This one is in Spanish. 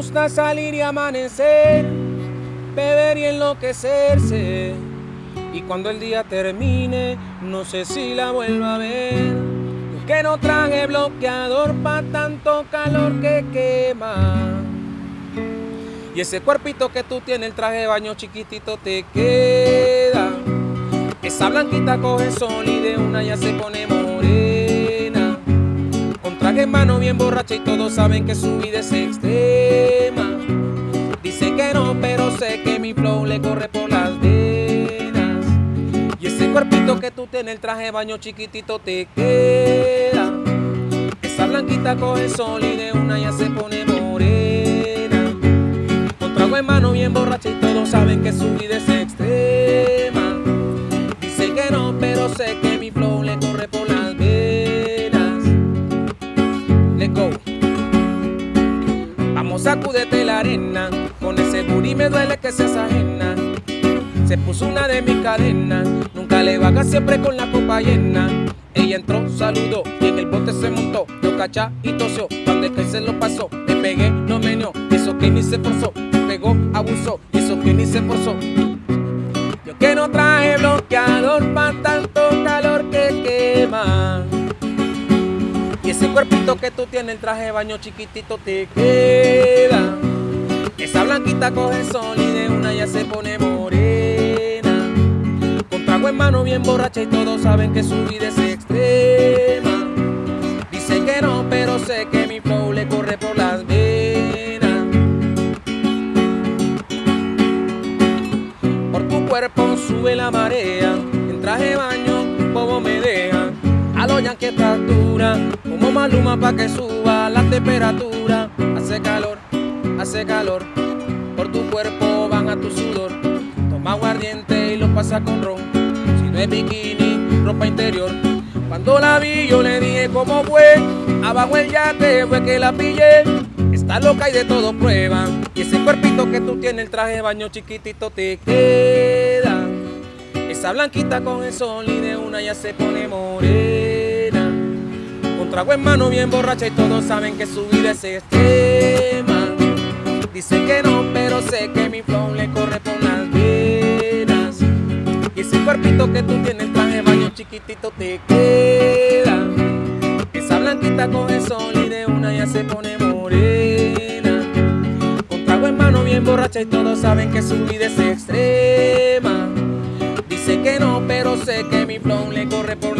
gusta salir y amanecer, beber y enloquecerse. Y cuando el día termine, no sé si la vuelva a ver. Yo que no traje bloqueador pa' tanto calor que quema. Y ese cuerpito que tú tienes, el traje de baño chiquitito te queda. Esa blanquita coge sol y de una ya se pone morena. Con traje en mano bien borracha y todos saben que su vida es extrema. Cuerpito que tú tienes, el traje de baño chiquitito te queda. Esa blanquita coge sol y de una ya se pone morena. Con trago en mano bien borracha y todos saben que su vida es extrema. Dice que no, pero sé que mi flow le corre por las venas. Let's go. Vamos, sacúdete la arena. Con ese booty me duele que seas ajena. Puso una de mis cadenas. Nunca le baja siempre con la copa llena. Ella entró, saludó y en el bote se montó. Yo cacha y tosió. Cuando el que se lo pasó, le pegué, no meneó. Eso que ni se forzó. Me pegó, abusó. Eso que ni se forzó. Yo que no traje bloqueador pa' tanto calor que quema. Y ese cuerpito que tú tienes, el traje de baño chiquitito te queda. Esa blanquita coge sol y de una ya se pone morena. En mano bien borracha y todos saben que su vida es extrema. Dice que no, pero sé que mi flow le corre por las venas. Por tu cuerpo sube la marea, en traje de baño bobo me deja. A lo que estatura, como maluma pa' que suba la temperatura. Hace calor, hace calor, por tu cuerpo van a tu sudor. Toma aguardiente y lo pasa con ron. Es bikini, ropa interior. Cuando la vi yo le dije cómo fue, abajo el yate fue que la pillé. Está loca y de todo prueba. Y ese cuerpito que tú tienes, el traje de baño chiquitito te queda. Esa blanquita con el sol y de una ya se pone morena. Con trago en mano bien borracha y todos saben que su vida es extrema. Dice que no, pero sé que mi flow le corre Que tú tienes, el traje baño chiquitito te queda. Esa blanquita con el sol y de una ya se pone morena. Con trago en mano bien borracha y todos saben que su vida es extrema. Dice que no, pero sé que mi flow le corre por